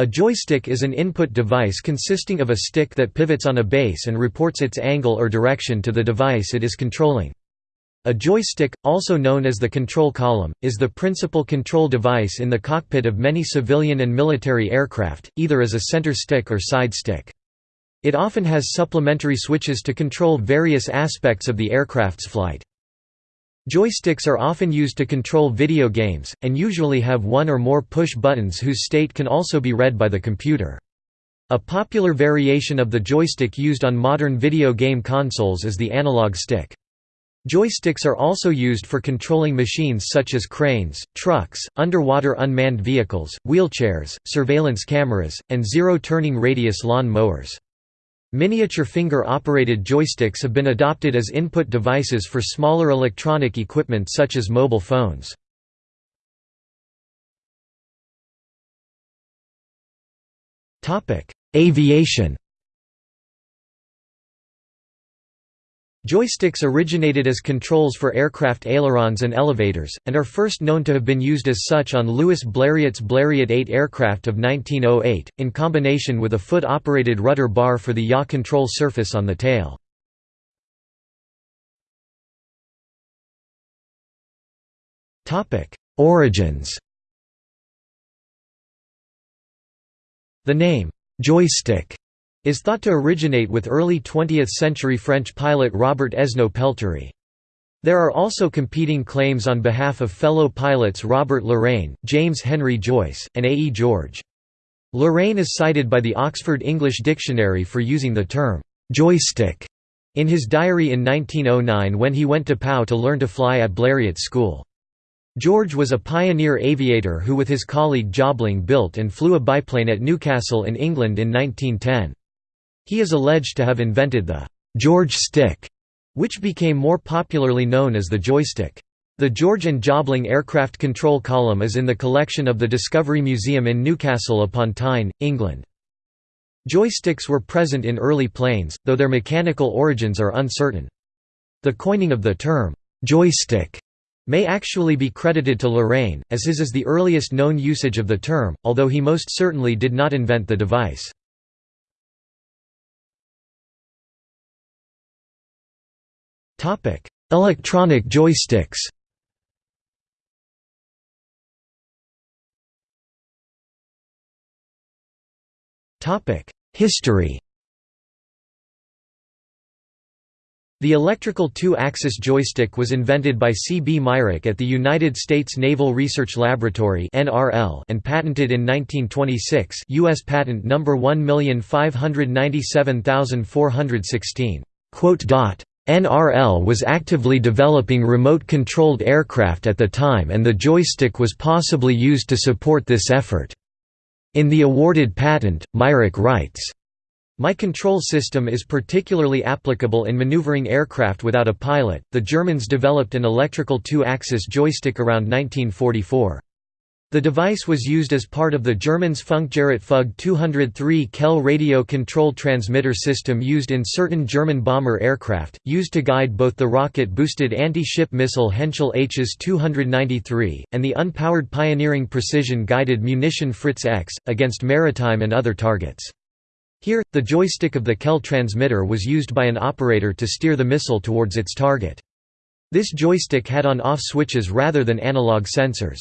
A joystick is an input device consisting of a stick that pivots on a base and reports its angle or direction to the device it is controlling. A joystick, also known as the control column, is the principal control device in the cockpit of many civilian and military aircraft, either as a center stick or side stick. It often has supplementary switches to control various aspects of the aircraft's flight. Joysticks are often used to control video games, and usually have one or more push buttons whose state can also be read by the computer. A popular variation of the joystick used on modern video game consoles is the analog stick. Joysticks are also used for controlling machines such as cranes, trucks, underwater unmanned vehicles, wheelchairs, surveillance cameras, and zero-turning radius lawn mowers. Miniature finger-operated joysticks have been adopted as input devices for smaller electronic equipment such as mobile phones. Aviation Joysticks originated as controls for aircraft ailerons and elevators, and are first known to have been used as such on Louis Blériot's Blériot 8 aircraft of 1908, in combination with a foot-operated rudder bar for the yaw control surface on the tail. Origins The name, joystick is thought to originate with early 20th-century French pilot Robert Esnault Pelterie. There are also competing claims on behalf of fellow pilots Robert Lorraine, James Henry Joyce, and A. E. George. Lorraine is cited by the Oxford English Dictionary for using the term, "'joystick' in his diary in 1909 when he went to Pau to learn to fly at Blériot School. George was a pioneer aviator who with his colleague Jobling built and flew a biplane at Newcastle in England in 1910. He is alleged to have invented the «George stick», which became more popularly known as the joystick. The George and Jobling aircraft control column is in the collection of the Discovery Museum in Newcastle upon Tyne, England. Joysticks were present in early planes, though their mechanical origins are uncertain. The coining of the term, joystick, may actually be credited to Lorraine, as his is the earliest known usage of the term, although he most certainly did not invent the device. Topic: Electronic joysticks. Topic: History. The electrical two-axis joystick was invented by C. B. Myrick at the United States Naval Research Laboratory and patented in 1926 U.S. Patent No. 1597416. NRL was actively developing remote-controlled aircraft at the time and the joystick was possibly used to support this effort. In the awarded patent, Myrick writes, my control system is particularly applicable in maneuvering aircraft without a pilot. The Germans developed an electrical two axis joystick around 1944. The device was used as part of the Germans' Funkgerät Fug 203 Kehl radio control transmitter system used in certain German bomber aircraft, used to guide both the rocket-boosted anti-ship missile Henschel Hs 293, and the unpowered pioneering precision-guided munition Fritz X, against maritime and other targets. Here, the joystick of the Kehl transmitter was used by an operator to steer the missile towards its target. This joystick had on-off switches rather than analog sensors.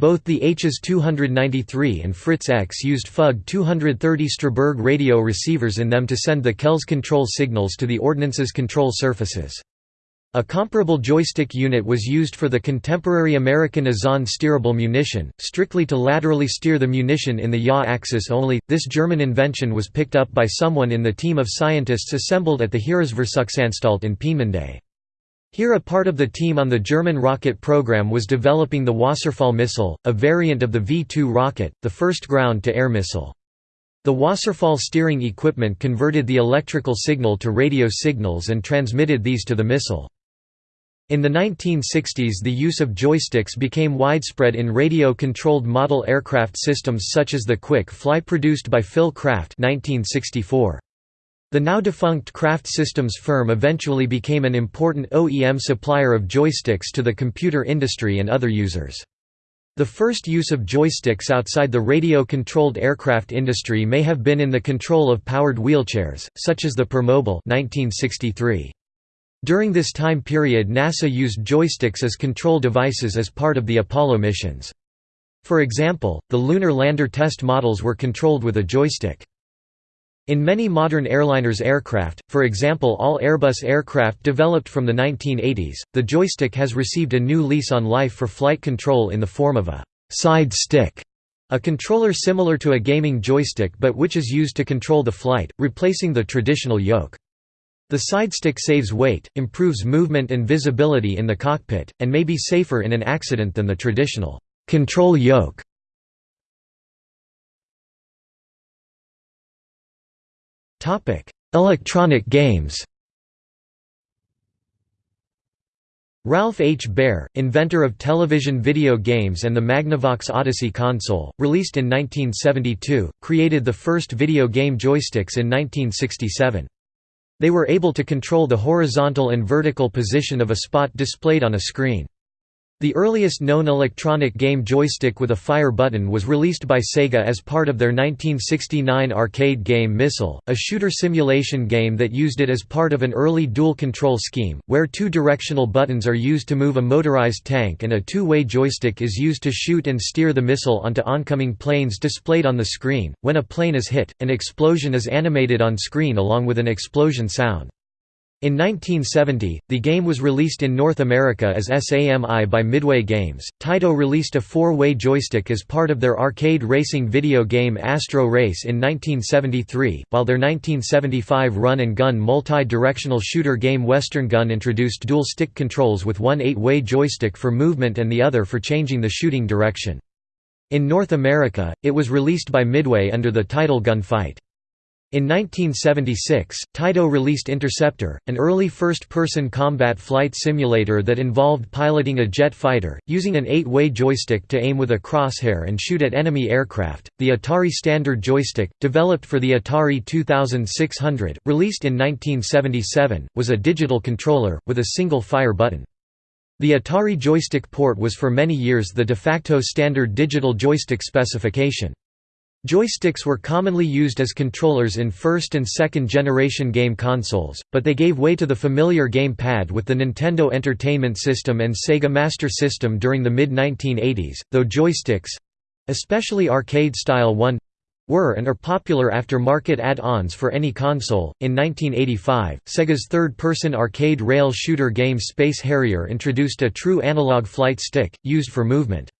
Both the Hs 293 and Fritz X used Fug 230 Strasbourg radio receivers in them to send the Kehl's control signals to the ordnance's control surfaces. A comparable joystick unit was used for the contemporary American Azon steerable munition, strictly to laterally steer the munition in the yaw axis only. This German invention was picked up by someone in the team of scientists assembled at the Heeresversuchsanstalt in Peenemünde. Here a part of the team on the German rocket program was developing the Wasserfall missile, a variant of the V-2 rocket, the first ground-to-air missile. The Wasserfall steering equipment converted the electrical signal to radio signals and transmitted these to the missile. In the 1960s the use of joysticks became widespread in radio-controlled model aircraft systems such as the Quick Fly produced by Phil Kraft 1964. The now defunct Kraft Systems firm eventually became an important OEM supplier of joysticks to the computer industry and other users. The first use of joysticks outside the radio-controlled aircraft industry may have been in the control of powered wheelchairs, such as the Permobil 1963. During this time period NASA used joysticks as control devices as part of the Apollo missions. For example, the lunar lander test models were controlled with a joystick. In many modern airliners aircraft, for example all Airbus aircraft developed from the 1980s, the joystick has received a new lease on life for flight control in the form of a «side stick», a controller similar to a gaming joystick but which is used to control the flight, replacing the traditional yoke. The side stick saves weight, improves movement and visibility in the cockpit, and may be safer in an accident than the traditional control yoke. Electronic games Ralph H. Baer, inventor of television video games and the Magnavox Odyssey console, released in 1972, created the first video game joysticks in 1967. They were able to control the horizontal and vertical position of a spot displayed on a screen. The earliest known electronic game joystick with a fire button was released by Sega as part of their 1969 arcade game Missile, a shooter simulation game that used it as part of an early dual control scheme, where two directional buttons are used to move a motorized tank and a two-way joystick is used to shoot and steer the missile onto oncoming planes displayed on the screen. When a plane is hit, an explosion is animated on screen along with an explosion sound. In 1970, the game was released in North America as SAMI by Midway Games. Taito released a four-way joystick as part of their arcade racing video game Astro Race in 1973, while their 1975 run-and-gun multi-directional shooter game Western Gun introduced dual stick controls with one eight-way joystick for movement and the other for changing the shooting direction. In North America, it was released by Midway under the title Gunfight. In 1976, Taito released Interceptor, an early first-person combat flight simulator that involved piloting a jet fighter, using an eight-way joystick to aim with a crosshair and shoot at enemy aircraft. The Atari Standard Joystick, developed for the Atari 2600, released in 1977, was a digital controller, with a single fire button. The Atari joystick port was for many years the de facto standard digital joystick specification. Joysticks were commonly used as controllers in first and second generation game consoles, but they gave way to the familiar game pad with the Nintendo Entertainment System and Sega Master System during the mid-1980s, though joysticks—especially arcade-style one, were and are popular after-market add-ons for any console. In 1985, Sega's third-person arcade rail shooter game Space Harrier introduced a true analog flight stick, used for movement.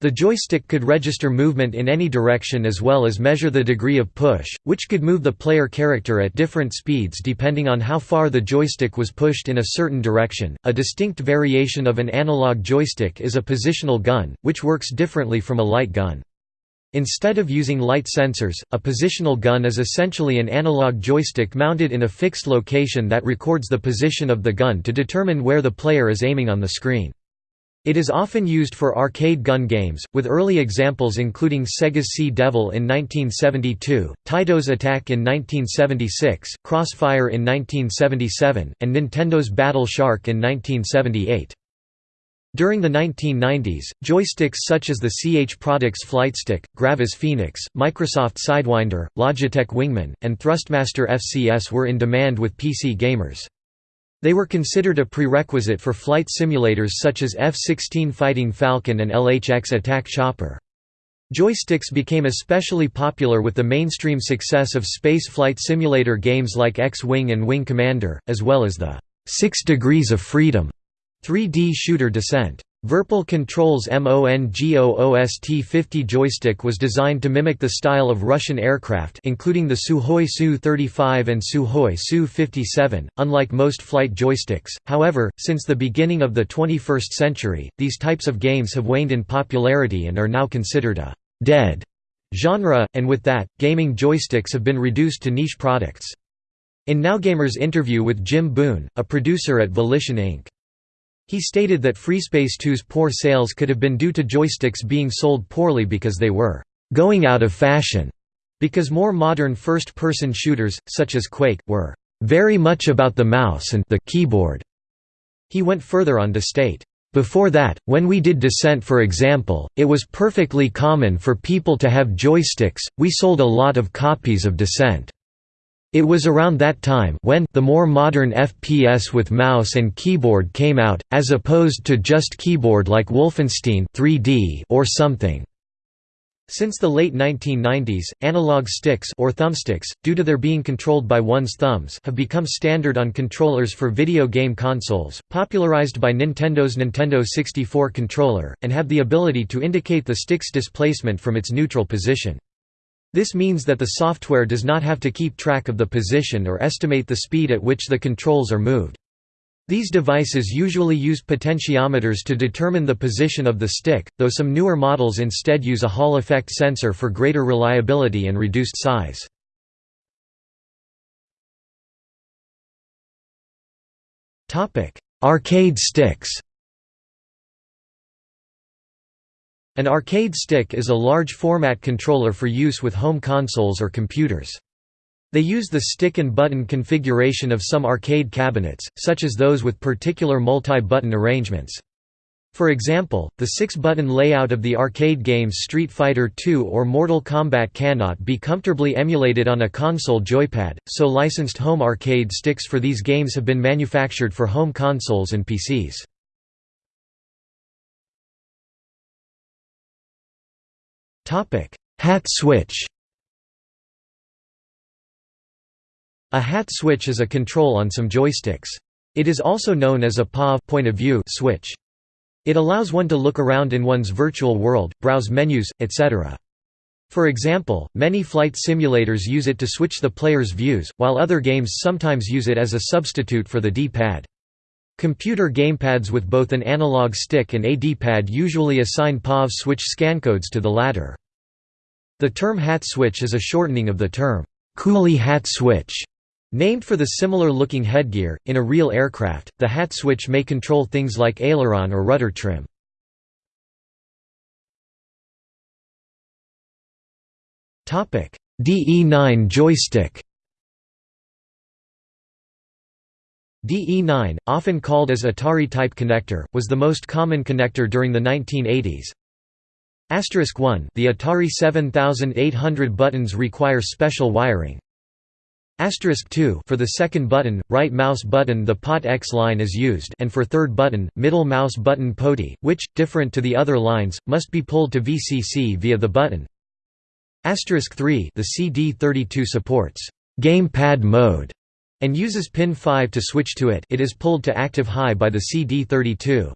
The joystick could register movement in any direction as well as measure the degree of push, which could move the player character at different speeds depending on how far the joystick was pushed in a certain direction. A distinct variation of an analog joystick is a positional gun, which works differently from a light gun. Instead of using light sensors, a positional gun is essentially an analog joystick mounted in a fixed location that records the position of the gun to determine where the player is aiming on the screen. It is often used for arcade gun games, with early examples including Sega's Sea Devil in 1972, Taito's Attack in 1976, Crossfire in 1977, and Nintendo's Battle Shark in 1978. During the 1990s, joysticks such as the CH Products Flightstick, Gravis Phoenix, Microsoft Sidewinder, Logitech Wingman, and Thrustmaster FCS were in demand with PC gamers. They were considered a prerequisite for flight simulators such as F-16 Fighting Falcon and LHX Attack Chopper. Joysticks became especially popular with the mainstream success of space flight simulator games like X-Wing and Wing Commander, as well as the Six Degrees of Freedom 3D shooter Descent. Virpil Control's MONGOOST-50 joystick was designed to mimic the style of Russian aircraft including the Sukhoi Su-35 and Sukhoi Su-57, unlike most flight joysticks, however, since the beginning of the 21st century, these types of games have waned in popularity and are now considered a «dead» genre, and with that, gaming joysticks have been reduced to niche products. In NowGamer's interview with Jim Boone, a producer at Volition Inc. He stated that FreeSpace 2's poor sales could have been due to joysticks being sold poorly because they were «going out of fashion», because more modern first-person shooters, such as Quake, were «very much about the mouse and the keyboard». He went further on to state, Before that, when we did Descent for example, it was perfectly common for people to have joysticks, we sold a lot of copies of Descent. It was around that time when the more modern FPS with mouse and keyboard came out, as opposed to just keyboard like Wolfenstein 3D or something. Since the late 1990s, analog sticks or thumbsticks, due to their being controlled by one's thumbs, have become standard on controllers for video game consoles, popularized by Nintendo's Nintendo 64 controller, and have the ability to indicate the stick's displacement from its neutral position. This means that the software does not have to keep track of the position or estimate the speed at which the controls are moved. These devices usually use potentiometers to determine the position of the stick, though some newer models instead use a Hall effect sensor for greater reliability and reduced size. Arcade sticks An arcade stick is a large format controller for use with home consoles or computers. They use the stick and button configuration of some arcade cabinets, such as those with particular multi-button arrangements. For example, the six-button layout of the arcade games Street Fighter II or Mortal Kombat cannot be comfortably emulated on a console joypad, so licensed home arcade sticks for these games have been manufactured for home consoles and PCs. Hat switch A hat switch is a control on some joysticks. It is also known as a POV point of view switch. It allows one to look around in one's virtual world, browse menus, etc. For example, many flight simulators use it to switch the player's views, while other games sometimes use it as a substitute for the D-pad. Computer gamepads with both an analog stick and a D-pad usually assign POV switch scancodes to the latter. The term hat switch is a shortening of the term coolie hat switch Named for the similar-looking headgear, in a real aircraft, the hat switch may control things like aileron or rudder trim. DE9 joystick DE9, often called as Atari-type connector, was the most common connector during the 1980s. Asterisk 1 The Atari 7800 buttons require special wiring, Asterisk 2 For the second button, right mouse button the POT X line is used and for third button, middle mouse button POTI, which, different to the other lines, must be pulled to VCC via the button. Asterisk 3 The CD32 supports «gamepad mode» and uses pin 5 to switch to it it is pulled to active high by the CD32.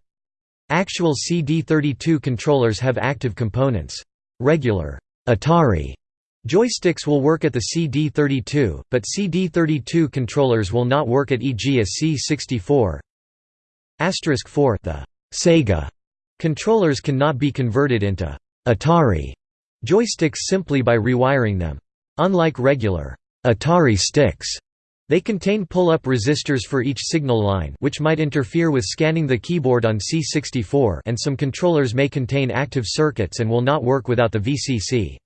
Actual CD32 controllers have active components. Regular Atari Joysticks will work at the CD32, but CD32 controllers will not work at e.g. a C64. Asterisk 4 The Sega controllers cannot be converted into Atari joysticks simply by rewiring them. Unlike regular Atari sticks, they contain pull-up resistors for each signal line which might interfere with scanning the keyboard on C64 and some controllers may contain active circuits and will not work without the VCC.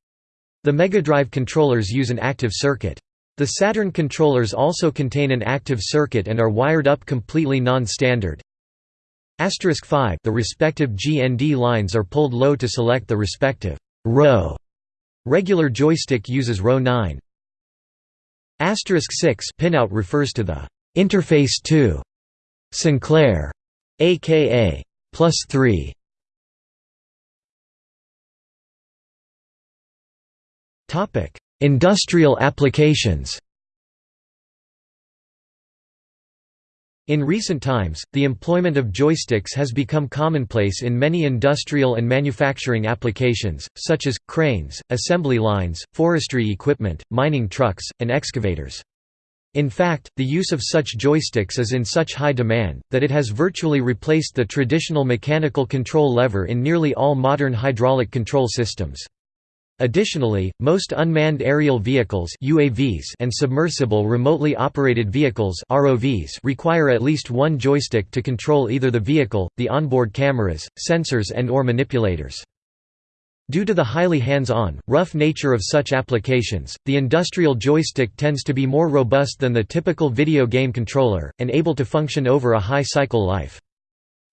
The Mega Drive controllers use an active circuit. The Saturn controllers also contain an active circuit and are wired up completely non-standard. Asterisk 5 The respective GND lines are pulled low to select the respective row. Regular joystick uses row 9. 6 pinout refers to the interface to Sinclair, aka plus 3 Topic: Industrial applications In recent times, the employment of joysticks has become commonplace in many industrial and manufacturing applications, such as, cranes, assembly lines, forestry equipment, mining trucks, and excavators. In fact, the use of such joysticks is in such high demand, that it has virtually replaced the traditional mechanical control lever in nearly all modern hydraulic control systems. Additionally, most unmanned aerial vehicles UAVs and submersible remotely operated vehicles ROVs require at least one joystick to control either the vehicle, the onboard cameras, sensors and or manipulators. Due to the highly hands-on, rough nature of such applications, the industrial joystick tends to be more robust than the typical video game controller, and able to function over a high cycle life.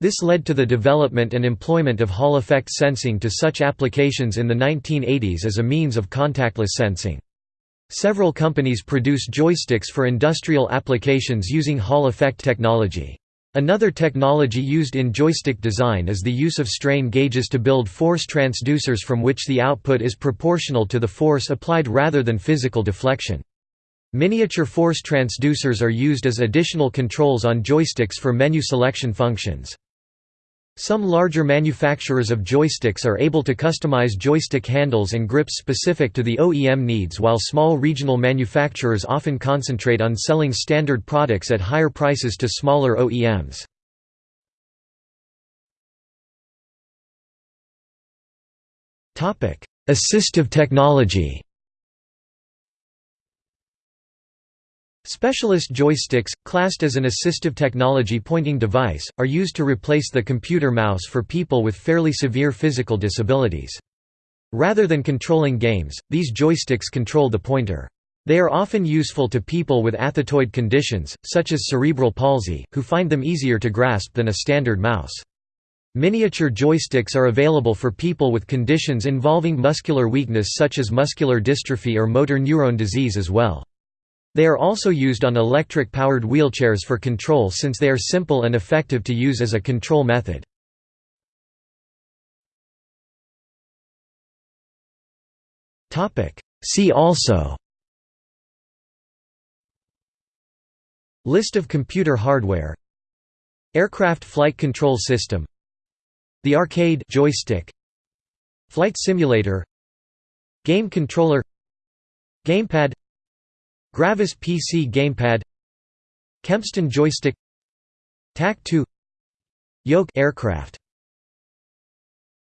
This led to the development and employment of Hall effect sensing to such applications in the 1980s as a means of contactless sensing. Several companies produce joysticks for industrial applications using Hall effect technology. Another technology used in joystick design is the use of strain gauges to build force transducers from which the output is proportional to the force applied rather than physical deflection. Miniature force transducers are used as additional controls on joysticks for menu selection functions. Some larger manufacturers of joysticks are able to customize joystick handles and grips specific to the OEM needs while small regional manufacturers often concentrate on selling standard products at higher prices to smaller OEMs. Assistive technology Specialist joysticks, classed as an assistive technology pointing device, are used to replace the computer mouse for people with fairly severe physical disabilities. Rather than controlling games, these joysticks control the pointer. They are often useful to people with athetoid conditions, such as cerebral palsy, who find them easier to grasp than a standard mouse. Miniature joysticks are available for people with conditions involving muscular weakness such as muscular dystrophy or motor neurone disease as well. They are also used on electric-powered wheelchairs for control since they are simple and effective to use as a control method. See also List of computer hardware Aircraft flight control system The arcade joystick Flight simulator Game controller Gamepad Gravis PC gamepad Kempston joystick TAC-2 Yoke aircraft